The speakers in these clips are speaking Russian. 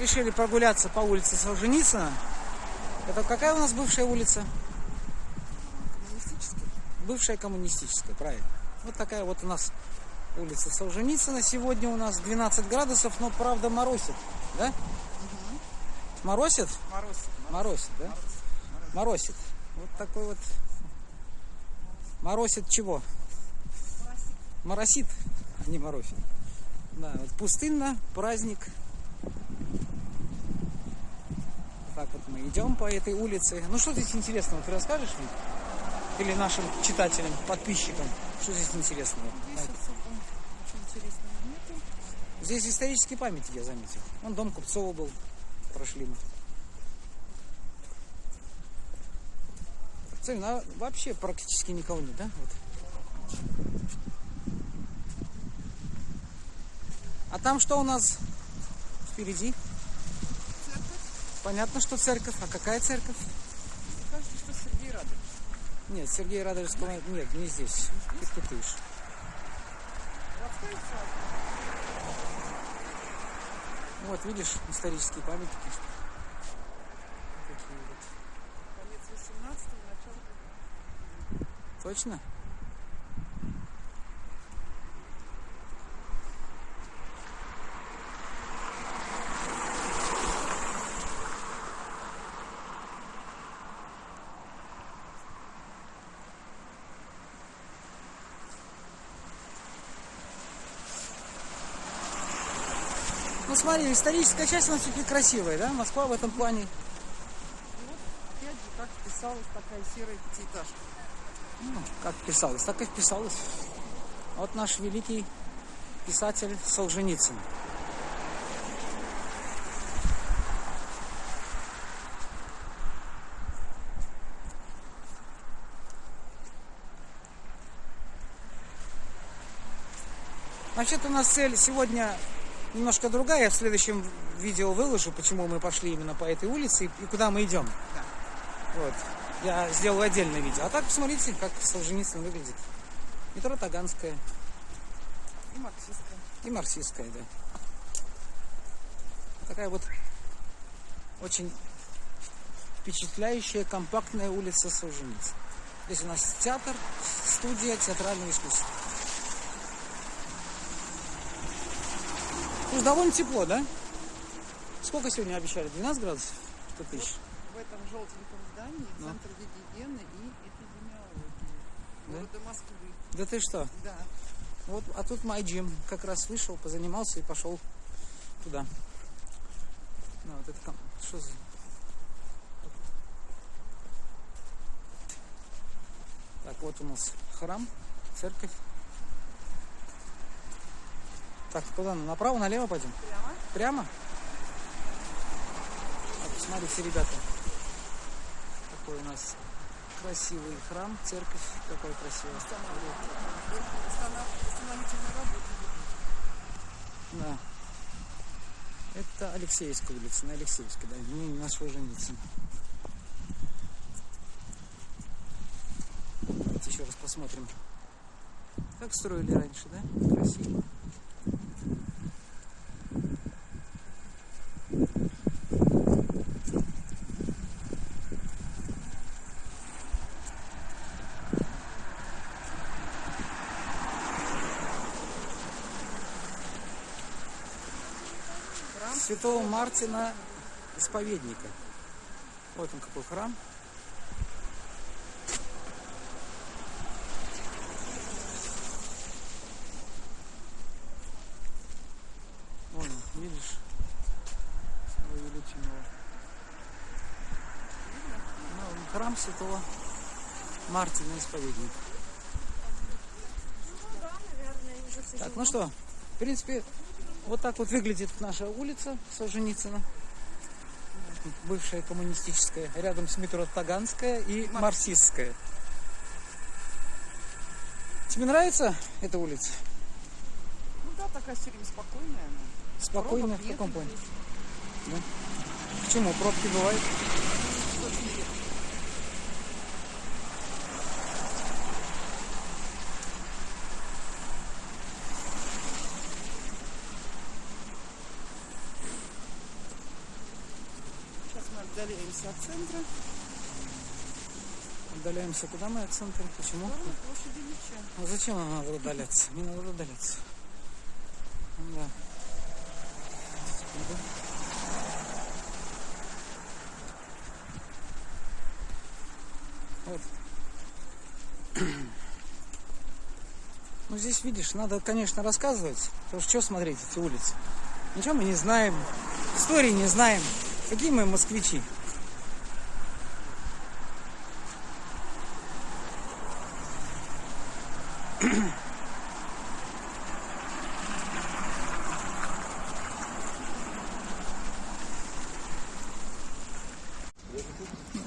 решили прогуляться по улице Солженицына. Это какая у нас бывшая улица? Коммунистический. Бывшая коммунистическая, правильно. Вот такая вот у нас улица Солженицына. Сегодня у нас 12 градусов, но правда моросит, да? Моросит? Мороз. Моросит, да? Моросит. Вот такой вот. Моросит чего? Моросит, а не моросит. Да, вот пустынно, праздник. Так вот мы идем по этой улице. Ну что здесь интересного, ты расскажешь мне? Или нашим читателям, подписчикам, что здесь интересного? Здесь особо интересного нету. Здесь исторические памятники, я заметил. Вон дом Купцова был, прошли мы. Смотри, ну, а вообще практически никого нет, да? Вот. А там что у нас впереди? Понятно, что церковь. А какая церковь? Кажется, что Сергей Радович. Нет, Сергея Радовичского нет, не здесь. Ты путаешь. Городская усадьба. Вот, видишь, исторические памятники. Такие вот. Конец 18 начало. Точно? Ну смотри, историческая часть у нас все-таки красивая, да? Москва в этом плане. Вот, опять же, как вписалась такая серая пятиэтажка. Ну, как писалось, так и вписалось. Вот наш великий писатель Солженицын. Вообще-то у нас цель сегодня немножко другая. Я в следующем видео выложу, почему мы пошли именно по этой улице и куда мы идем. Да. Вот. Я сделаю отдельное видео. А так посмотрите, как Солженицын выглядит. Метро Таганская И марксистская. и Марксистская, да. Такая вот очень впечатляющая, компактная улица Солженицына. Здесь у нас театр, студия театрального искусства. Ну, довольно тепло, да? Сколько сегодня обещали? 12 градусов? Что ты ищешь? В этом желтеньком здании Ну. Центр гигиены и эпидемиологии Да? города Москвы. Да ты что? Да. Вот, а тут мой джим. Как раз вышел, позанимался и пошел туда. Ну, вот это там. Что за... Так, вот у нас храм, церковь. Так, куда? Направо, налево пойдем? Прямо. Прямо? Так, посмотрите, ребята. Какой у нас красивый храм, церковь. Какой красивый. Да. Это Алексеевская улица, на Алексеевской, да, не на Солженицын. Давайте еще раз посмотрим. Как строили раньше, да? Красиво. Святого Мартина исповедника. Вот он какой храм. Вон, он, видишь, увеличенного. Ну, храм святого Мартина исповедника. Так, ну что, в принципе, вот так вот выглядит наша улица Солженицына. Бывшая коммунистическая. Рядом с метро Таганская и Марксистская. Тебе нравится эта улица? Ну да, такая все время спокойная. она. Спокойно Пробок в каком плане? здесь. Почему? Пробки бывают? Очень редко. Отдаляемся от центра. Удаляемся куда мы от центра? Почему? Площади. А зачем нам надо удаляться? Не надо удаляться. Да. Секунду. Вот. Ну, здесь, видишь, надо, конечно, рассказывать. Потому что что смотреть эти улицы? Ничего мы не знаем. Истории не знаем. Какие мы москвичи?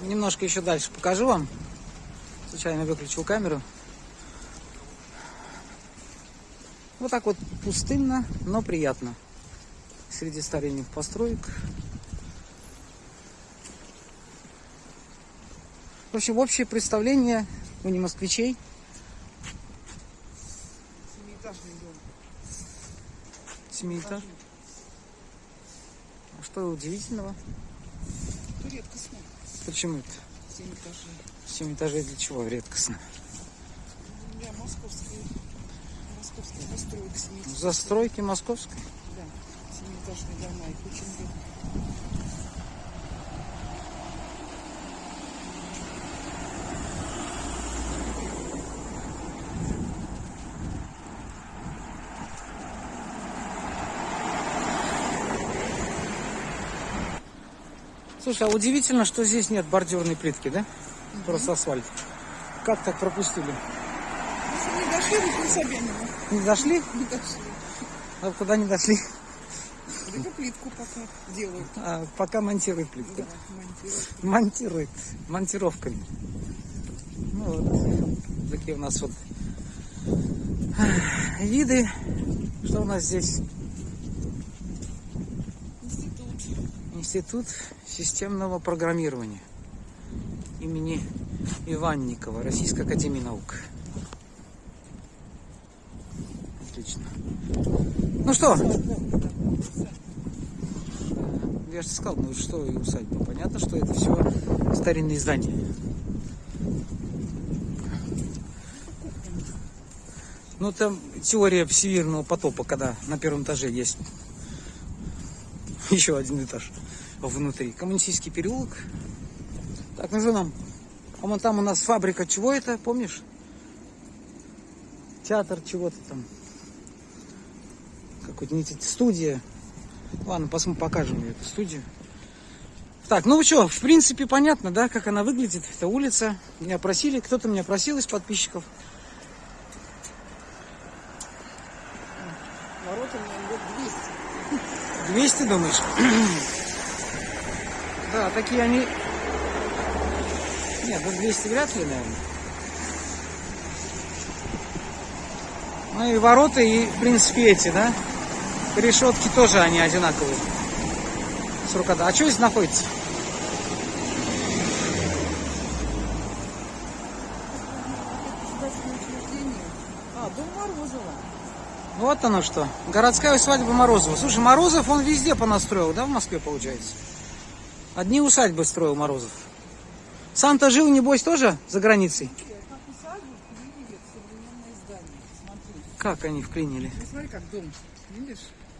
Немножко еще дальше покажу вам. Случайно выключил камеру. Вот так вот пустынно, но приятно. Среди старинных построек. В общем, общее представление у не москвичей. Семиэтажный дом. Семиэтаж. А что удивительного? Ну, редкостно. Почему это? Семь этажей. Семь этажей для чего редкостно? Для московской, московской постройки семиэтажной. Застройки московской. Да, семиэтажные дома, их очень редко. Слушай, а удивительно, что здесь нет бордюрной плитки, да? Просто асфальт. Как так пропустили? Если не дошли до Собянина, Не дошли? не дошли. А куда не дошли? Только плитку пока делают. А, пока монтируют плитку. Да, монтируют. Монтирует. Монтировками. Ну вот. Такие у нас вот виды. Что у нас здесь? Институт системного программирования имени Иванникова, Российской Академии Наук. Отлично. Ну что? Я же сказал, ну что и усадьба. Понятно, что это все старинные здания. Ну там теория всемирного потопа, когда на первом этаже есть еще один этаж внутри. Коммунистический переулок. Так, ну что нам? А вон там у нас фабрика чего это, помнишь? Театр чего-то там. Какой-то студия. Ладно, посмотрим, покажем эту студию. Так, ну что, в принципе, понятно, да, как она выглядит, эта улица. Меня просили, кто-то меня просил из подписчиков. Ворота мне лет 200. 200, думаешь? Да, такие они... Нет, ну 200 вряд ли, наверное. Ну и ворота, и, в принципе, эти, да? Решетки тоже они одинаковые. С рукода. А что здесь находится? А, дом Морозова. Вот оно что. Городская усадьба Морозова. Слушай, Морозов он везде понастроил, да, в Москве, получается? Одни усадьбы строил Морозов. Сам-то жил, небось, тоже за границей? Как они вклинили? Ну, смотри, как дом. Видишь?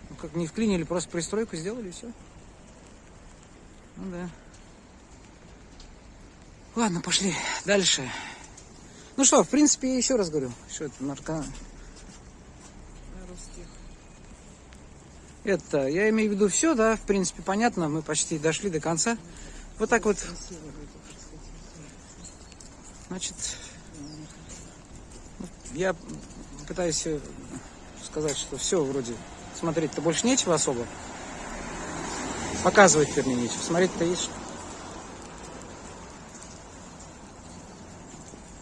Ну, как не вклинили, просто пристройку сделали и все. Ну да. Ладно, пошли дальше. Ну что, в принципе, еще раз говорю, что это нарко... На русских. Это, я имею в виду все, да, в принципе, понятно, мы почти дошли до конца. Вот так вот, значит, я пытаюсь э, сказать, что все вроде смотреть-то больше нечего особо. Показывать, вернее, нечего. Смотреть-то есть что.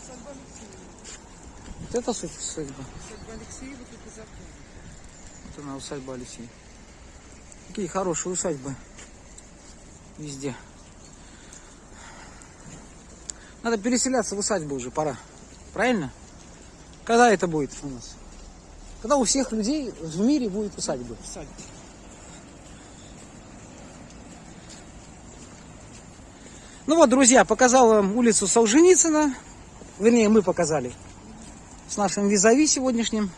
Алексеева. Вот это судьба. Усадьба Алексеева тут и закон. Вот она усадьба Алексей. Какие хорошие усадьбы. Везде. Надо переселяться в усадьбу уже, пора. Правильно? Когда это будет у нас? Когда у всех людей в мире будет усадьба. Усадьба. Ну вот, друзья, показал вам улицу Солженицына. Вернее, мы показали. С нашим визави сегодняшним.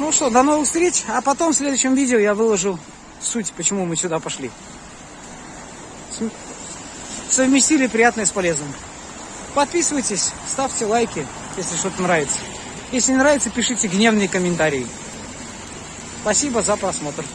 Ну что, до новых встреч. А потом в следующем видео я выложу суть, почему мы сюда пошли. Совместили приятное с полезным. Подписывайтесь, ставьте лайки, если что-то нравится. Если не нравится, пишите гневные комментарии. Спасибо за просмотр.